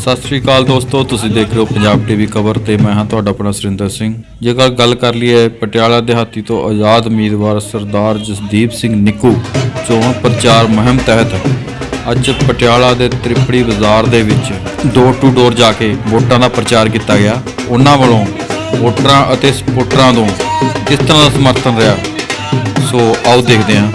ਸਤਿ ਸ਼੍ਰੀ ਅਕਾਲ ਦੋਸਤੋ, ਤੁਸੀਂ ਦੇਖ ਰਹੇ ਹੋ ਪੰਜਾਬ ਟੀਵੀ ਖਬਰ ਤੇ ਮੈਂ ਹਾਂ ਤੁਹਾਡਾ ਆਪਣਾ ਸੁਰਿੰਦਰ ਸਿੰਘ। ਜੇਕਰ ਗੱਲ ਕਰ ਲਈਏ ਪਟਿਆਲਾ ਦਿਹਾਤੀ ਤੋਂ ਆਜ਼ਾਦ ਉਮੀਦਵਾਰ ਸਰਦਾਰ ਜਸਦੀਪ ਸਿੰਘ ਨਿੱਕੂ, ਚੋਣ ਪ੍ਰਚਾਰ ਮੁਹਿੰਮ ਤਹਿਤ ਅੱਜ ਪਟਿਆਲਾ ਦੇ ਤ੍ਰਿਪੜੀ ਬਾਜ਼ਾਰ ਦੇ ਵਿੱਚ ਡੋਰ ਟੂ ਡੋਰ ਜਾ ਕੇ ਵੋਟਾਂ ਦਾ ਪ੍ਰਚਾਰ ਕੀਤਾ ਗਿਆ। ਉਹਨਾਂ ਵੱਲੋਂ ਵੋਟਰਾਂ ਅਤੇ ਸਪੋਰਟਰਾਂ ਤੋਂ ਕਿਸ ਤਰ੍ਹਾਂ ਦਾ ਸਮਰਥਨ ਰਿਹਾ, ਸੋ ਆਓ ਦੇਖਦੇ ਹਾਂ।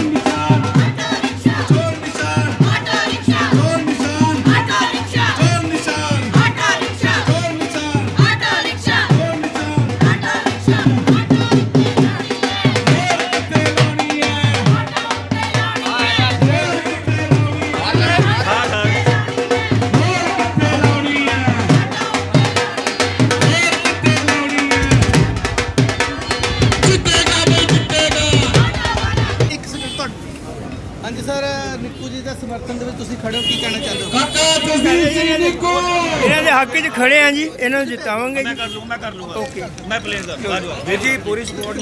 ਦਾ ਦੇ ਵਿੱਚ ਤੁਸੀਂ ਖੜੇ ਹੋ ਕੀ ਕਹਿਣਾ ਚਾਹੁੰਦੇ ਹੋ? ਇਹਨਾਂ ਦੇ ਹੱਕ 'ਚ ਖੜੇ ਆ ਜੀ ਇਹਨਾਂ ਨੂੰ ਜਿਤਾਵਾਂਗੇ ਜੀ। ਕਰ ਲੂੰਗਾ ਮੈਂ ਕਰ ਲੂੰਗਾ ਓਕੇ। ਮੈਂ ਪਲੇਸ ਕਰ ਵੀਰ ਜੀ ਪੂਰੀ ਸਪੋਰਟ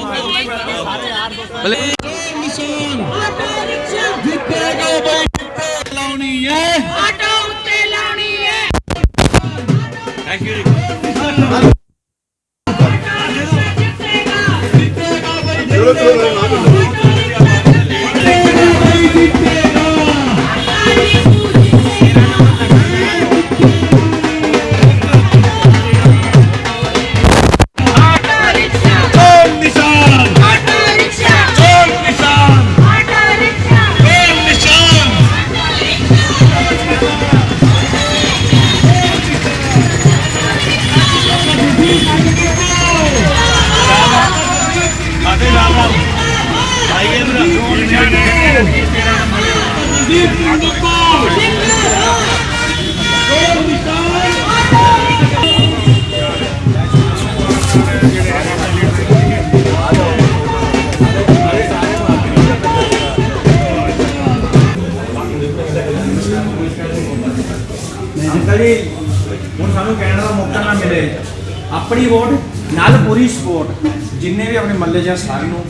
ਆਟਾ ਉੱਤੇ ਲਾਉਣੀ ਹੈ। ਥੈਂਕ ਯੂ ਜੀ। ਆਪਣੀ ਵੋਟ ਨਾਲ ਪੂਰੀ ਸਪੋਰਟ ਜਿੰਨੇ ਵੀ ਆਪਣੇ ਮੱਲੇ ਜਾਂ ਸਾਰੇ ਨੂੰ।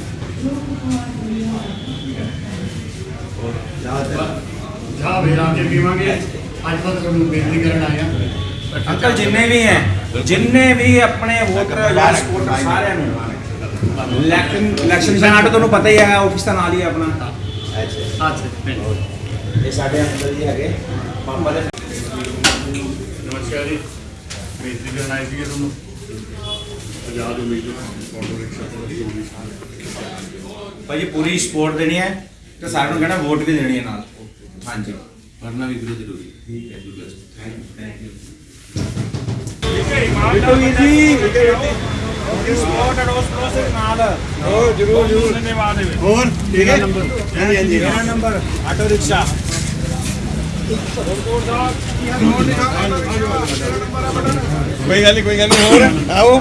ਵੀ ਲਾ ਕੇ ਪੀਵਾਂਗੇ। ਅੱਜ ਤਾਂ ਤੁਹਾਨੂੰ ਬੇਨਤੀ ਕਰਨ ਆਇਆ ਅੰਕਲ ਜਿੰਨੇ ਵੀ ਹੈ ਜਿੰਨੇ ਵੀ ਆਪਣੇ ਵੋਟਰ ਜਾਂ ਸਪੋਰਟਰ ਸਾਰਿਆਂ ਨੂੰ ਇਲੈਕਸ਼ਨ ਇਲੈਕਸ਼ਨ ਸੈਨਾਟ ਤੁਹਾਨੂੰ ਪਤਾ ਹੀ ਹੈ ਆਫਿਸ ਦਾ ਨਾਲ ਹੀ ਹੈ ਆਪਣਾ। ਅੱਛਾ। ਇਹ ਸਾਡੇ ਅੰਕਲ ਜੀ ਹੈਗੇ ਪਾਪਾ ਦੇ ਨਮਸਕਾਰ ਜੀ। ਬੇਨਤੀ ਕਰਨ ਆਏ ਸੀਗੇ ਤੁਹਾਨੂੰ। ਆਜ਼ਾਦ ਉਮੀਦਵਾਰ ਆਟੋ ਰਿਕਸ਼ਾ ਤੋਂ ਭਾਜੀ ਪੂਰੀ ਸਪੋਰਟ ਦੇਣੀ ਹੈ ਤੇ ਸਾਰਿਆਂ ਨੂੰ ਕਹਿਣਾ ਵੋਟ ਵੀ ਦੇਣੀ ਹੈ ਨਾਲ। ਹਾਂਜੀ। ਪੜਨਾ ਵੀ ਵੀਰੇ ਜ਼ਰੂਰੀ। ਠੀਕ ਹੈ ਜੀ ਬਸ। Thank you thank you Bittu ਵੀਰ ਜੀ। ਪੂਰੀ ਸਪੋਰਟ ਅਡੋਸ ਪ੍ਰੋਸੈਸ ਨਾਲ। ਹੋਰ ਜਰੂਰ ਜਰੂਰ। ਧੰਨਵਾਦ ਹੈ ਹੋਰ ਠੀਕ ਹੈ? ਨੰਬਰ। ਹਾਂਜੀ ਹਾਂਜੀ। ਮੇਰਾ ਨੰਬਰ ਆਟੋ ਰਿਕਸ਼ਾ। ਕੋਈ ਗੱਲ ਨਹੀਂ ਕੋਈ ਗੱਲ ਨਹੀਂ ਹੋਰ ਆਓ।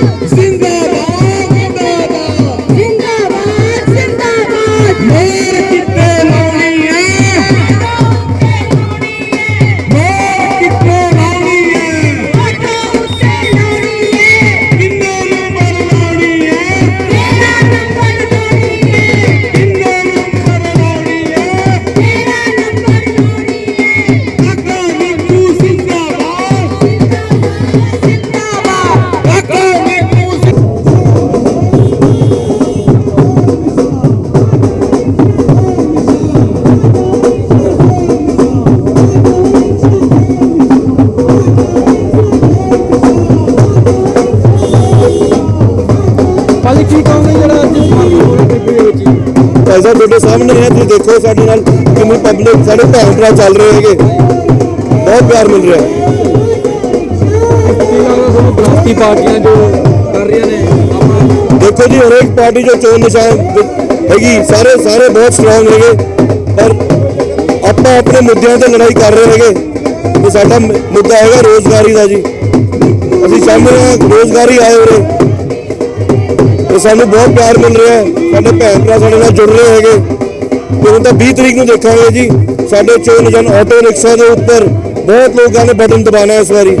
Sing ਦੇਖੋ ਸਾਡੇ ਨਾਲ ਕਿੰਨੀ ਪਬਲਿਕ ਸਾਡੇ ਭੈਣ ਭਰਾ ਚੱਲ ਰਹੇ ਹੈਗੇ। ਬਹੁਤ ਪਿਆਰ ਮਿਲ ਰਿਹਾ। ਹੈ ਪਾਰਟੀਆਂ ਜੋ ਕਰ ਰਹੀਆਂ ਨੇ ਦੇਖੋ ਜੀ ਹਰੇਕ ਪਾਰਟੀ ਜੋ ਚੋਣ ਨਿਸ਼ਾਨ ਹੈਗੀ ਸਾਰੇ ਸਾਰੇ ਬਹੁਤ ਸਟਰੋਂਗ ਹੈਗੇ। ਪਰ ਆਪਾਂ ਆਪਣੇ ਮੁੱਦਿਆਂ ਤੇ ਲੜਾਈ ਕਰ ਰਹੇ ਹੈਗੇ। ਤੇ ਸਾਡਾ ਮੁੱਦਾ ਹੈਗਾ ਰੋਜ਼ਗਾਰੀ ਦਾ ਜੀ। ਅਸੀਂ ਚਾਹੁੰਦੇ ਹਾਂ ਰੋਜ਼ਗਾਰੀ ਆਏ ਤੇ ਸਾਨੂੰ ਬਹੁਤ ਪਿਆਰ ਮਿਲ ਰਿਹਾ ਹੈ। ਸਾਡੇ ਭੈਣ ਭਰਾ ਸਾਡੇ ਨਾਲ ਜੁੜ ਰਹੇ ਹੈਗੇ। ਹੁਣ ਤਾਂ 20 ਤਰੀਕ ਨੂੰ ਦੇਖਾਂਗੇ ਜੀ। ਸਾਡੇ ਚੋਣ ਨਿਸ਼ਾਨ ਆਟੋ ਰਿਕਸ਼ਾ ਦੇ ਉੱਪਰ ਬਹੁਤ ਲੋਕਾਂ ਨੇ ਬਟਨ ਦਬਾਉਣਾ ਹੈ ਇਸ ਵਾਰੀ।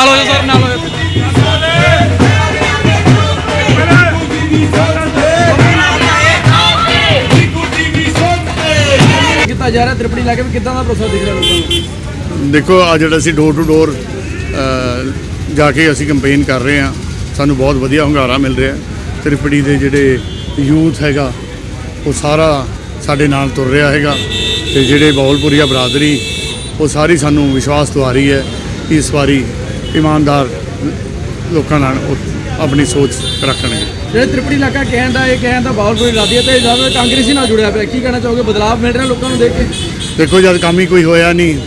ਨਾਲ ਹੋ ਜਾ ਸਰ ਨਾਲ ਹੋ ਜਾ। ਕੀਤਾ ਜਾ ਰਿਹਾ ਤ੍ਰਿਪੜੀ ਲਾ ਕੇ? ਵੀ ਕਿੱਦਾਂ ਦਾ ਭਰੋਸਾ ਦਿਖ ਰਿਹਾ ਲੋਕਾਂ ਨੂੰ? ਦੇਖੋ ਆ ਜਿਹੜਾ ਅਸੀਂ ਡੋਰ ਟੂ ਡੋਰ ਜਾ ਕੇ ਅਸੀਂ ਕੰਪੇਨ ਕਰ ਰਹੇ ਹਾਂ ਸਾਨੂੰ ਬਹੁਤ ਵਧੀਆ ਹੁੰਗਾਰਾ ਮਿਲ ਰਿਹਾ ਤ੍ਰਿਪੜੀ ਦੇ ਜਿਹੜੇ ਯੂਥ ਹੈਗਾ ਉਹ ਸਾਰਾ ਸਾਡੇ ਨਾਲ ਤੁਰ ਰਿਹਾ ਹੈਗਾ ਤੇ ਜਿਹੜੇ ਬੌਲਪੁਰੀਆ ਬਰਾਦਰੀ ਉਹ ਸਾਰੀ ਸਾਨੂੰ ਵਿਸ਼ਵਾਸ ਦਿਵਾ ਰਹੀ ਹੈ ਕਿ ਇਸ ਵਾਰੀ ਇਮਾਨਦਾਰ ਲੋਕਾਂ ਨਾਲ ਆਪਣੀ ਸੋਚ ਰੱਖਣਗੇ। ਜਿਹੜੇ ਤ੍ਰਿਪੜੀ ਇਲਾਕਾ ਕਹਿਣ ਦਾ ਇਹ ਕਹਿਣ ਦਾ ਬਾਹਰਪੁਰੀ ਰਾਦੀ ਹੈ ਤੇ ਜ਼ਿਆਦਾ ਕਾਂਗਰਸੀ ਨਾਲ ਜੁੜਿਆ ਪਿਆ ਕੀ ਕਹਿਣਾ ਚਾਹੋਗੇ? ਬਦਲਾਅ ਮਿਲ ਰਿਹਾ ਲੋਕਾਂ ਨੂੰ ਦੇਖ ਕੇ? ਦੇਖੋ ਜਦ ਕੰਮ ਹੀ ਕੋਈ ਹੋਇਆ ਨਹੀਂ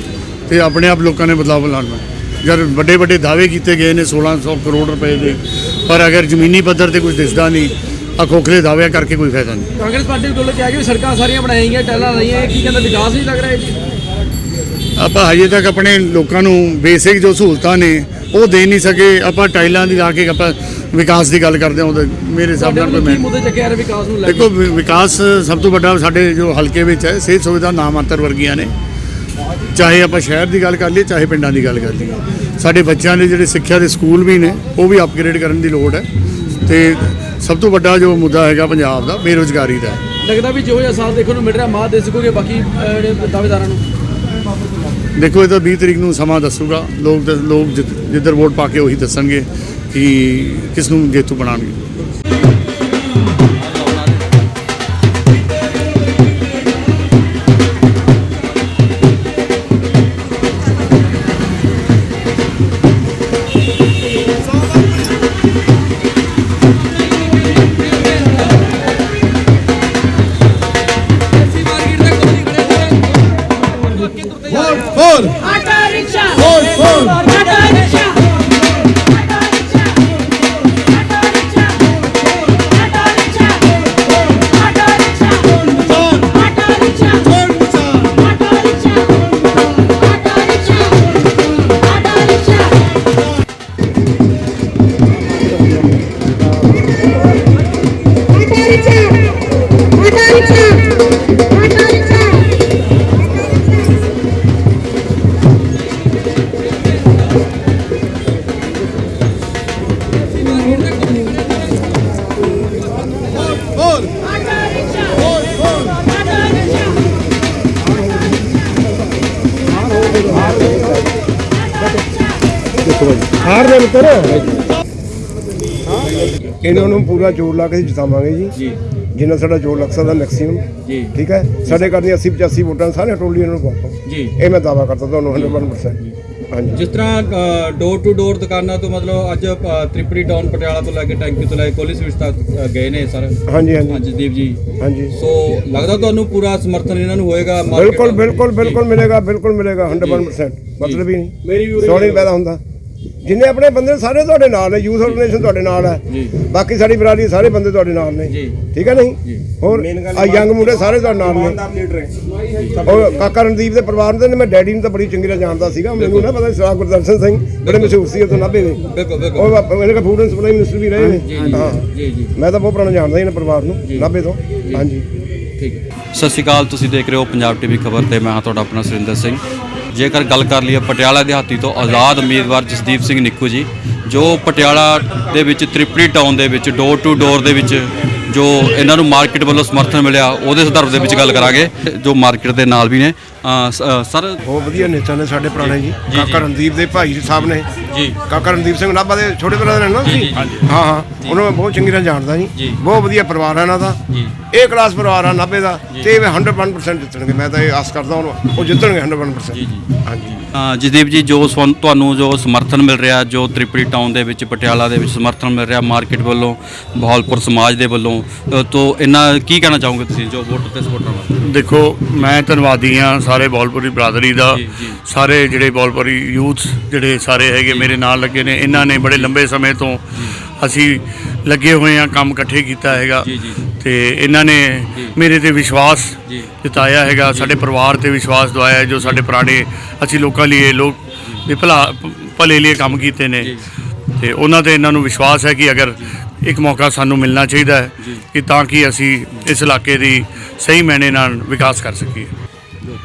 ਤੇ ਆਪਣੇ ਆਪ ਲੋਕਾਂ ਨੇ ਬਦਲਾਅ ਲਾਉਣਾ। ਜਦ ਵੱਡੇ ਵੱਡੇ ਦਾਅਵੇ ਕੀਤੇ ਗਏ ਨੇ 1600 ਕਰੋੜ ਰੁਪਏ ਦੇ ਪਰ ਅਗਰ ਜ਼ਮੀਨੀ ਪੱਧਰ ਤੇ ਕੁਝ ਦਿਸਦਾ ਨਹੀਂ ਆ ਖੋਖਲੇ ਦਾਅਵਿਆਂ ਕਰਕੇ ਕੋਈ ਫਾਇਦਾ ਨਹੀਂ। ਕਾਂਗਰਸ ਪਾਰਟੀ ਵੱਲੋਂ ਕਿਹਾ ਕਿ ਵੀ ਸੜਕਾਂ ਸਾਰੀਆਂ ਬਣਾਈਆਂ ਗਈਆਂ ਟੈਲਾਂ ਲਾਈਆਂ ਇਹ ਕੀ ਕਹਿੰਦਾ ਵਿਕਾਸ ਨਹੀਂ ਲੱਗ ਰਿਹਾ ਜੀ? ਆਪਾਂ ਹਜੇ ਤੱਕ ਆਪਣੇ ਲੋਕਾਂ ਨੂੰ ਬੇਸਿਕ ਜੋ ਸਹੂਲਤਾਂ ਨੇ ਉਹ ਦੇ ਨਹੀਂ ਸਕੇ। ਆਪਾਂ ਟਾਈਲਾਂ ਦੀ ਲਾ ਕੇ ਆਪਾਂ ਵਿਕਾਸ ਦੀ ਗੱਲ ਕਰਦੇ ਹਾਂ ਮੇਰੇ ਹਿਸਾਬ ਨਾਲ ਕੋਈ ਮੈਂ ਮੁੱਦੇ ਚੱਕਿਆ ਰਿਹਾ ਵਿਕਾਸ ਨੂੰ ਲੈ ਕੇ? ਦੇਖੋ ਵਿਕਾਸ ਸਭ ਤੋਂ ਵੱਡਾ ਸਾਡੇ ਜੋ ਹਲਕੇ ਵਿੱਚ ਹੈ ਸਿਹਤ ਸੁਵਿਧਾ ਨਾਮਾਤਰ ਵਰਗੀਆਂ ਨੇ। ਚਾਹੇ ਆਪਾਂ ਸ਼ਹਿਰ ਦੀ ਗੱਲ ਕਰ ਲਈਏ ਚਾਹੇ ਪਿੰਡਾਂ ਦੀ ਗੱਲ ਕਰ ਲਈਏ। ਸਾਡੇ ਬੱਚਿਆਂ ਦੇ ਜਿਹੜੇ ਸਿੱਖਿਆ ਦੇ ਸਕੂਲ ਵੀ ਨੇ ਉਹ ਵੀ ਅਪਗ੍ਰੇਡ ਕਰਨ ਦੀ ਲੋੜ ਹੈ। ਤੇ ਸਭ ਤੋਂ ਵੱਡਾ ਜੋ ਮੁੱਦਾ ਹੈਗਾ ਪੰਜਾਬ ਦਾ ਬੇਰੁਜ਼ਗਾਰੀ ਦਾ। ਲੱਗਦਾ ਵੀ ਜੋ ਜਿਹਾ ਸਾਥ ਦੇਖਣ ਨੂੰ ਮਿਲ ਰਿਹਾ ਮਾਤ ਦੇ ਸਕੋਗੇ ਬਾਕੀ ਦਾਅਵੇਦਾਰਾਂ ਨੂੰ? ਦੇਖੋ, ਇਹ ਤਾਂ 20 ਤਰੀਕ ਨੂੰ ਸਮਾਂ ਦੱਸੂਗਾ। ਲੋਕ ਦ- ਲੋਕ ਜਿ- ਜਿੱਧਰ ਵੋਟ ਪਾ ਕੇ ਉਹੀ ਦੱਸਣਗੇ ਕਿ ਕਿਸ ਨੂੰ ਜੇਤੂ ਬਣਾਉਣਗੇ। ਦੱਸੋ ਜੀ ਹਾਰ ਦੇ ਪੁੱਤਰ ਇਹਨਾਂ ਨੂੰ ਪੂਰਾ ਜ਼ੋਰ ਲਾ ਕੇ ਜਿਤਾਵਾਂਗੇ ਜੀ। ਜੀ। ਜਿੰਨਾ ਸਾਡਾ ਜ਼ੋਰ ਲੱਗ ਸਕਦਾ ਮੈਕਸਿਮਮ ਜੀ। ਠੀਕ ਹੈ? ਸਾਡੇ ਦੀਆਂ 80 85 ਵੋਟਾਂ ਸਾਰੇ ਟੋਲੀ ਇਹਨਾਂ ਨੂੰ ਪਾਓ। ਜੀ। ਇਹ ਮੈਂ ਦਾਵਾ ਕਰਦਾ ਤੁਹਾਨੂੰ 100% ਹਾਂਜੀ। ਜਿਸ ਤਰ੍ਹਾਂ ਡੋਰ ਟੂ ਡੋਰ ਦੁਕਾਨਾਂ ਤੋਂ ਮਤਲਬ ਅੱਜ ਤ੍ਰਿਪੜੀ ਟਾਊਨ ਪਟਿਆਲਾ ਤੋਂ ਲੈ ਕੇ ਟੈਂਕੀ ਤੋਂ ਲੈ ਕੇ ਕੋਲੀ ਸਵਿਚ ਤੱਕ ਗਏ ਨੇ ਸਰ। ਹਾਂਜੀ ਹਾਂਜੀ। ਹਾਂਜੀ ਦੀਪ ਜੀ। ਹਾਂਜੀ। ਸੋ ਲੱਗਦਾ ਤੁਹਾਨੂੰ ਪੂਰਾ ਸਮਰਥਨ ਇਹਨਾਂ ਨੂੰ ਹੋਏਗਾ ਬਿਲਕੁਲ? ਬਿਲਕੁਲ ਬਿਲਕੁਲ ਮਿਲੇਗਾ ਬਿਲਕੁਲ ਮਿਲੇਗਾ 100% ਮਤਲਬ ਹੀ ਨਹੀਂ। ਮੇਰੀ ਵੀ ਸੋਣੀ ਪੈਦਾ ਹੁੰਦਾ। ਜਿੰਨੇ ਆਪਣੇ ਬੰਦੇ ਸਾਰੇ ਤੁਹਾਡੇ ਨਾਲ ਨੇ ਯੂਥ ਆਰਗੇਨਾਈਜੇਸ਼ਨ ਤੁਹਾਡੇ ਨਾਲ ਹੈ। ਜੀ। ਬਾਕੀ ਸਾਡੀ ਬਰਾਦਰੀ ਸਾਰੇ ਬੰਦੇ ਤੁਹਾਡੇ ਨਾਲ ਨੇ। ਜੀ। ਠੀਕ ਹੈ ਨਹੀਂ? ਹੋਰ ਆ ਯੰਗ ਮੁੰਡੇ ਸਾਰੇ ਤੁਹਾਡੇ ਨਾਲ ਨੇ। ਔਰ ਕਾਕਾ ਰਣਦੀਪ ਦੇ ਪਰਿਵਾਰ ਦੇ ਨੇ ਮੈਂ ਡੈਡੀ ਨੂੰ ਤਾਂ ਬੜੀ ਚੰਗੀ ਤਰ੍ਹਾਂ ਜਾਣਦਾ ਸੀਗਾ। ਮੈਨੂੰ ਨਾ ਪਤਾ ਸਰਾ ਗੁਰਦਰਸ਼ਨ ਸਿੰਘ ਬੜੇ ਮਸ਼ਹੂਰ ਸੀ ਉਦੋਂ ਨਾਭੇ ਦੇ ਬਿਲਕੁਲ ਬਿਲਕੁਲ। ਉਹ ਮੇਰੇ ਕੋਲ ਫੂਡ ਐਂਡ ਸਪਲਾਈ ਮਿਨਿਸਟਰ ਵੀ ਰਹੇ ਨੇ। ਹਾਂ। ਜੀ ਜੀ। ਮੈਂ ਤਾਂ ਬਹੁਤ ਪੁਰਾਣਾ ਜਾਣਦਾ ਇਹਨਾਂ ਪਰਿਵਾਰ ਨੂੰ। ਨਾਭੇ ਤੋਂ। ਹਾਂਜੀ। ਠੀਕ ਸਤਿ ਸ਼੍ਰੀ ਅਕਾਲ ਤੁਸੀਂ ਦੇਖ ਰਹੇ ਹੋ ਪੰਜਾਬ ਟੀਵੀ ਖਬਰ ਤੇ ਮੈਂ ਹਾਂ ਤੁਹਾਡਾ ਆਪਣਾ ਸੁਰਿੰਦਰ ਸਿੰਘ। ਜੇਕਰ ਗੱਲ ਕਰ ਲਈਏ ਪਟਿਆਲਾ ਦਿਹਾਤੀ ਤੋਂ ਆਜ਼ਾਦ ਉਮੀਦਵਾਰ ਜਸਦੀਪ ਸਿੰਘ ਨਿੱਕੂ ਜੀ, ਜੋ ਪਟਿਆਲਾ ਦੇ ਵਿੱਚ ਤ੍ਰਿਪੜੀ ਟਾਊਨ ਦੇ ਵਿੱਚ ਡੋਰ ਟੂ ਡੋਰ ਦੇ ਵਿੱਚ ਜੋ ਇਹਨਾਂ ਨੂੰ ਮਾਰਕੀਟ ਵੱਲੋਂ ਸਮਰਥਨ ਮਿਲਿਆ, ਉਹਦੇ ਸੰਦਰਭ ਦੇ ਵਿੱਚ ਗੱਲ ਕਰਾਂਗੇ, ਜੋ ਮਾਰਕੀਟ ਦੇ ਨਾਲ ਵੀ ਨੇ। ਸਰ? ਬਹੁਤ ਵਧੀਆ ਨੇਤਾ ਨੇ ਸਾਡੇ ਪੁਰਾਣੇ ਜੀ। ਕਾਕਾ ਰਣਦੀਪ ਦੇ ਭਾਈ ਸਾਹਿਬ ਨੇ। ਜੀ। ਕਾਕਾ ਰਣਦੀਪ ਸਿੰਘ ਨਾਭਾ ਦੇ ਛੋਟੇ ਬ੍ਰਦਰ ਨੇ ਨਾ ਤੁਸੀਂ ਹਾਂ ਹਾਂ। ਉਹਨਾਂ ਨੂੰ ਮੈਂ ਬਹੁਤ ਚੰਗੀ ਤਰ੍ਹਾਂ ਜਾਣਦਾ ਜੀ। ਜੀ। ਬਹੁਤ ਵਧੀਆ ਪਰਿਵਾਰ ਹੈ ਇਹਨਾਂ ਦਾ। ਜੀ। ਇਹ ਕਲਾਸ ਪਰਿਵਾਰ ਆ ਨਾਭੇ ਦਾ। ਤੇ ਇਹ 100% ਜਿੱਤਣਗੇ। ਮੈਂ ਤਾਂ ਇਹ ਆਸ ਕਰਦਾ ਹਾਂ ਉਹ ਜਿੱਤਣਗੇ 100% ਜੀ, ਹਾਂਜੀ। ਅ, ਜਸਦੀਪ ਜੀ ਜੋ ਤੁਹਾਨੂੰ ਜੋ ਸਮਰਥਨ ਮਿਲ ਰਿਹਾ ਜੋ ਤ੍ਰਿਪੜੀ ਟਾਊਨ ਦੇ ਵਿੱਚ ਪਟਿਆਲਾ ਦੇ ਵਿੱਚ ਸਮਰਥਨ ਮਿਲ ਰਿਹਾ ਮਾਰਕੀਟ ਵੱਲੋਂ ਬਹਾਲਪੁਰ ਸਮਾਜ ਦੇ ਵੱਲੋਂ ਤੋਂ ਇਹਨਾਂ ਕੀ ਕਹਿਣਾ ਚਾਹੋਗੇ ਤੁਸੀਂ ਜੋ ਵੋਟਰ ਤੇ ਸਪੋਰਟਰ ਵਾਸਤੇ? ਦੇਖੋ ਮੈਂ ਧੰਨਵਾਦੀ ਹਾਂ ਸਾਰੇ ਬੋਲਪੁਰੀ ਬਰਾਦਰੀ ਦਾ। ਸਾਰੇ ਜਿਹੜੇ ਬੋਲਪੁਰੀ ਯੂਥ ਜਿਹੜੇ ਸਾਰੇ ਹੈਗੇ ਮੇਰੇ ਨਾਲ ਲੱਗੇ ਨੇ ਇਹਨਾਂ ਨੇ ਬੜੇ ਲੰਬੇ ਸਮੇਂ ਤੋਂ ਅਸੀਂ ਲੱਗੇ ਹੋਏ ਆ ਕੰਮ ਇਕੱਠੇ ਕੀਤਾ ਹੈਗਾ। ਤੇ ਇਹਨਾਂ ਨੇ ਮੇਰੇ ਤੇ ਵਿਸ਼ਵਾਸ। ਜਤਾਇਆ ਹੈਗਾ ਸਾਡੇ ਪਰਿਵਾਰ ਤੇ ਵਿਸ਼ਵਾਸ ਦਵਾਇਆ ਜੋ ਸਾਡੇ ਪੁਰਾਣੇ ਅਸੀਂ ਲੋਕਾਂ ਲਈ ਲੋਕ ਦੇ ਭਲਾ ਭਲੇ ਲਈ ਕੰਮ ਕੀਤੇ ਨੇ। ਤੇ ਉਹਨਾਂ ਤੇ ਇਹਨਾਂ ਨੂੰ ਵਿਸ਼ਵਾਸ ਹੈ ਕਿ ਅਗਰ ਇੱਕ ਮੌਕਾ ਸਾਨੂੰ ਮਿਲਣਾ ਚਾਹੀਦਾ ਹੈ ਕਿ ਤਾਂ ਕਿ ਅਸੀਂ ਇਸ ਇਲਾਕੇ ਦੀ ਸਹੀ ਮੈਨੇ ਨਾਲ ਵਿਕਾਸ ਕਰ ਸਕੀਏ।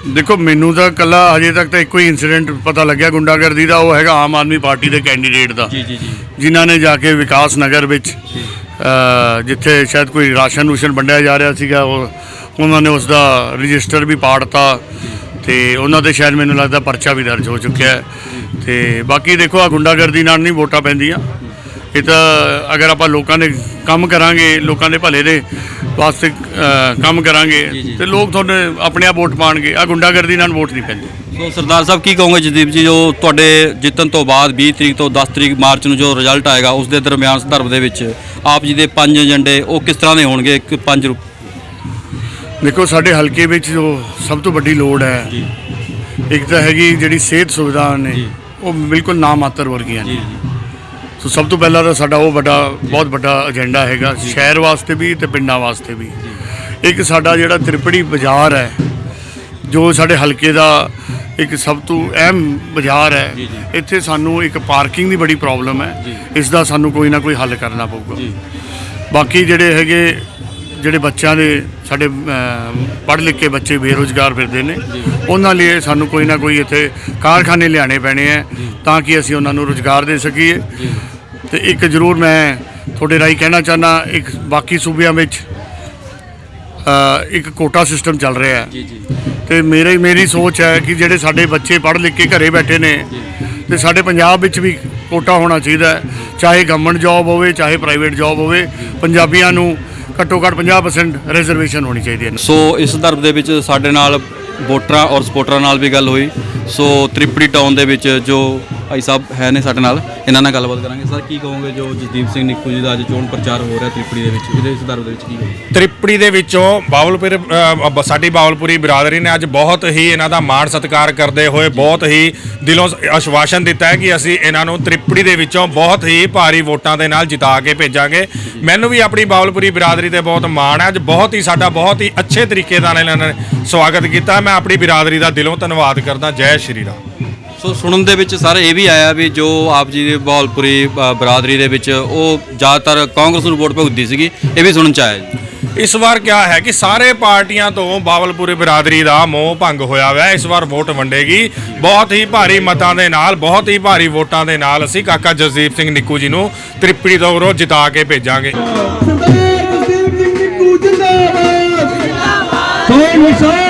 ਦੇਖੋ ਮੈਨੂੰ ਤਾਂ ਕੱਲਾ ਹਜੇ ਤੱਕ ਤਾਂ ਇੱਕੋ ਹੀ ਇਨਸੀਡੈਂਟ ਪਤਾ ਲੱਗਿਆ ਗੁੰਡਾਗਰਦੀ ਦਾ ਉਹ ਹੈਗਾ ਆਮ ਆਦਮੀ ਪਾਰਟੀ ਦੇ ਕੈਂਡੀਡੇਟ ਦਾ। ਜੀ ਜੀ ਜੀ। ਜਿਨ੍ਹਾਂ ਨੇ ਜਾ ਕੇ ਵਿਕਾਸ ਨਗਰ ਵਿੱਚ ਜਿੱਥੇ ਸ਼ਾਇਦ ਕੋਈ ਰਾਸ਼ਨ ਰੂਸ਼ਨ ਵੰਡਿਆ ਜਾ ਰਿਹਾ ਸੀਗਾ ਉਹ ਉਹਨਾਂ ਨੇ ਉਸ ਦਾ ਰਜਿਸਟਰ ਵੀ ਪਾੜਤਾ। ਤੇ ਉਹਨਾਂ ਤੇ ਸ਼ਾਇਦ ਮੈਨੂੰ ਲੱਗਦਾ ਪਰਚਾ ਵੀ ਦਰਜ ਹੋ ਚੁੱਕਿਆ ਹੈ। ਤੇ ਬਾਕੀ ਦੇਖੋ ਆ ਗੁੰਡਾਗਰਦੀ ਨਾਲ ਨਹੀਂ ਵੋਟਾਂ ਪੈਂਦੀਆਂ। ਇਹ ਤਾਂ ਅਗਰ ਆਪਾਂ ਲੋਕਾਂ ਦੇ ਕੰਮ ਕਰਾਂਗੇ ਲੋਕਾਂ ਦੇ ਭਲੇ ਦੇ ਵਾਸਤੇ ਕੰਮ ਕਰਾਂਗੇ ਤੇ ਲੋਕ ਤੁਹਾਡੇ ਆਪਣੇ ਆਪ ਵੋਟ ਪਾਣਗੇ। ਆ ਗੁੰਡਾਗਰਦੀ ਨਾਲ ਵੋਟ ਨਹੀਂ ਪੈਂਦੀ। ਸੋ ਸਰਦਾਰ ਸਾਹਿਬ ਕੀ ਕਹੋਗੇ ਜਸਦੀਪ ਜੀ ਜੋ ਤੁਹਾਡੇ ਜਿੱਤਣ ਤੋਂ ਬਾਅਦ 20 ਤਰੀਕ ਤੋਂ 10 ਤਰੀਕ ਮਾਰਚ ਨੂੰ ਜੋ ਰਿਜ਼ਲਟ ਆਏਗਾ ਉਸ ਦੇ ਦਰਮਿਆਨ ਸੰਦਰਭ ਦੇ ਵਿੱਚ ਆਪ ਜੀ ਦੇ ਪੰਜ ਏਜੰਡੇ ਉਹ ਕਿਸ ਤਰ੍ਹਾਂ ਦੇ ਹੋਣਗੇ? ਇੱਕ ਪੰਜ ਰੂਪ ਦੇਖੋ ਸਾਡੇ ਹਲਕੇ ਵਿੱਚ ਜੋ ਸਭ ਤੋਂ ਵੱਡੀ ਲੋੜ ਹੈ ਇੱਕ ਤਾਂ ਹੈਗੀ ਜਿਹੜੀ ਸਿਹਤ ਸੁਵਿਧਾ ਨੇ ਉਹ ਬਿਲਕੁਲ ਨਾ ਮਾਤਰ ਵਰਗੀਆਂ ਨੇ। ਸੋ ਸਭ ਤੋਂ ਪਹਿਲਾਂ ਤਾਂ ਸਾਡਾ ਉਹ ਵੱਡਾ ਬਹੁਤ ਵੱਡਾ ਏਜੰਡਾ ਹੈਗਾ ਸ਼ਹਿਰ ਵਾਸਤੇ ਵੀ ਤੇ ਪਿੰਡਾਂ ਵਾਸਤੇ ਵੀ। ਇੱਕ ਸਾਡਾ ਜਿਹੜਾ ਤ੍ਰਿਪੜੀ ਬਾਜ਼ਾਰ ਹੈ ਜੋ ਸਾਡੇ ਹਲਕੇ ਦਾ ਇੱਕ ਸਭ ਤੋਂ ਅਹਿਮ ਬਾਜ਼ਾਰ ਹੈ ਇੱਥੇ ਸਾਨੂੰ ਇੱਕ ਪਾਰਕਿੰਗ ਦੀ ਬੜੀ ਪ੍ਰੋਬਲਮ ਹੈ। ਇਸ ਦਾ ਸਾਨੂੰ ਕੋਈ ਨਾ ਕੋਈ ਹੱਲ ਕਰਨਾ ਪਊਗਾ। ਬਾਕੀ ਜਿਹੜੇ ਹੈਗੇ ਜਿਹੜੇ ਬੱਚਿਆਂ ਦੇ ਸਾਡੇ ਪੜ੍ਹ ਲਿਖ ਕੇ ਬੱਚੇ ਬੇਰੁਜ਼ਗਾਰ ਫਿਰਦੇ ਨੇ ਉਹਨਾਂ ਲਈ ਸਾਨੂੰ ਕੋਈ ਨਾ ਕੋਈ ਇੱਥੇ ਕਾਰਖਾਨੇ ਲਿਆਣੇ ਪੈਣੇ ਆ ਤਾਂ ਕਿ ਅਸੀਂ ਉਹਨਾਂ ਨੂੰ ਰੁਜ਼ਗਾਰ ਦੇ ਸਕੀਏ। ਤੇ ਇੱਕ ਜ਼ਰੂਰ ਮੈਂ ਤੁਹਾਡੇ ਰਾਹੀਂ ਕਹਿਣਾ ਚਾਹਨਾ ਇੱਕ ਬਾਕੀ ਸੂਬਿਆਂ ਵਿੱਚ ਇੱਕ ਕੋਟਾ ਸਿਸਟਮ ਚੱਲ ਰਿਹਾ ਹੈ। ਤੇ ਮੇਰੀ ਮੇਰੀ ਸੋਚ ਹੈ ਕਿ ਜਿਹੜੇ ਸਾਡੇ ਬੱਚੇ ਪੜ੍ਹ ਲਿਖ ਕੇ ਘਰੇ ਬੈਠੇ ਨੇ ਤੇ ਸਾਡੇ ਪੰਜਾਬ ਵਿੱਚ ਵੀ ਕੋਟਾ ਹੋਣਾ ਚਾਹੀਦਾ ਚਾਹੇ ਗਵਰਨਮੈਂਟ ਜੌਬ ਹੋਵੇ ਚਾਹੇ ਪ੍ਰਾਈਵੇਟ ਜੌਬ ਹੋਵੇ ਪੰਜਾਬੀਆਂ ਨੂੰ ਘੱਟੋ ਘੱਟ 50% ਰਿਜ਼ਰਵੇਸ਼ਨ ਹੋਣੀ ਚਾਹੀਦੀ ਹੈ। ਸੋ ਇਸ ਸੰਦਰਭ ਦੇ ਵਿੱਚ ਸਾਡੇ ਨਾਲ ਵੋਟਰਾਂ ਔਰ ਸਪੋਰਟਰਾਂ ਨਾਲ ਵੀ ਗੱਲ ਹੋਈ। ਸੋ ਤ੍ਰਿਪੜੀ ਟਾਊਨ ਦੇ ਵਿੱਚ ਜੋ ਭਾਈ ਸਾਹਿਬ ਹੈ ਨੇ ਸਾਡੇ ਨਾਲ ਇਹਨਾਂ ਨਾਲ ਗੱਲਬਾਤ ਕਰਾਂਗੇ। ਸਰ ਕੀ ਕਹੋਗੇ ਜੋ ਜਸਦੀਪ ਸਿੰਘ ਨਿੱਕੂ ਜੀ ਦਾ ਅੱਜ ਚੋਣ ਪ੍ਰਚਾਰ ਹੋ ਰਿਹਾ ਤ੍ਰਿਪੜੀ ਦੇ ਵਿੱਚ? ਇਹਦੇ ਸੰਦਰਭ ਦੇ ਵਿੱਚ ਕੀ ਕਹੋਗੇ? ਤ੍ਰਿਪੜੀ ਦੇ ਵਿੱਚੋਂ ਬਾਵਲਪੁਰ ਸਾਡੀ ਬਾਵਲਪੁਰੀ ਬਰਾਦਰੀ ਨੇ ਅੱਜ ਬਹੁਤ ਹੀ ਇਹਨਾਂ ਦਾ ਮਾਣ ਸਤਿਕਾਰ ਕਰਦੇ ਹੋਏ ਬਹੁਤ ਹੀ ਦਿਲੋਂ ਆਸ਼ਵਾਸਨ ਦਿੱਤਾ ਹੈ ਕਿ ਅਸੀਂ ਇਹਨਾਂ ਨੂੰ ਤ੍ਰਿਪੜੀ ਦੇ ਵਿੱਚੋਂ ਬਹੁਤ ਹੀ ਭਾਰੀ ਵੋਟਾਂ ਦੇ ਨਾਲ ਜਿਤਾ ਕੇ ਭੇਜਾਂਗੇ। ਮੈਨੂੰ ਵੀ ਆਪਣੀ ਬਾਵਲਪੁਰੀ ਬਰਾਦਰੀ ਤੇ ਬਹੁਤ ਮਾਣ ਹੈ। ਅੱਜ ਬਹੁਤ ਹੀ ਸਾਡਾ ਬਹੁਤ ਹੀ ਅੱਛੇ ਤਰੀਕੇ ਨਾਲ ਇਹਨਾਂ ਨੇ ਸਵਾਗਤ ਕੀਤਾ ਮੈਂ ਆਪਣੀ ਬਰਾਦਰੀ ਦਾ ਦਿਲੋਂ ਧੰਨਵਾਦ ਕਰਦਾ। ਜੈ ਸ਼੍ਰੀ ਰਾਮ। ਸੋ ਸੁਣਨ ਦੇ ਵਿੱਚ ਸਰ ਇਹ ਵੀ ਆਇਆ ਵੀ ਜੋ ਆਪ ਜੀ ਦੀ ਬਹਾਲਪੁਰੀ ਬਰਾਦਰੀ ਦੇ ਵਿੱਚ ਉਹ ਜ਼ਿਆਦਾਤਰ ਕਾਂਗਰਸ ਨੂੰ ਵੋਟ ਭੁਗਤਦੀ ਸੀਗੀ ਇਹ ਵੀ ਸੁਣਨ ਚ ਆਇਆ ਜੀ। ਇਸ ਵਾਰ ਕਿਆ ਹੈ ਕਿ ਸਾਰੇ ਪਾਰਟੀਆਂ ਤੋਂ ਬਾਵਲਪੁਰੀ ਬਰਾਦਰੀ ਦਾ ਮੋਹ ਭੰਗ ਹੋਇਆ ਹੋਇਆ ਹੈ। ਇਸ ਵਾਰ ਵੋਟ ਵੰਡੇਗੀ। ਬਹੁਤ ਹੀ ਭਾਰੀ ਮਤਾਂ ਦੇ ਨਾਲ ਬਹੁਤ ਹੀ ਭਾਰੀ ਵੋਟਾਂ ਦੇ ਨਾਲ ਅਸੀਂ ਕਾਕਾ ਜਸਦੀਪ ਸਿੰਘ ਨਿੱਕੂ ਜੀ ਨੂੰ ਤ੍ਰਿਪੜੀ ਤੋਂ ਜਿਤਾ ਕੇ ਭੇਜਾਂਗੇ। ਸਰਦਾਰ ਜਸਦੀਪ ਸਿੰਘ ਨਿੱਕੂ ਜਿੰਦਾਬਾਦ। ਜਿੰਦਾਬਾਦ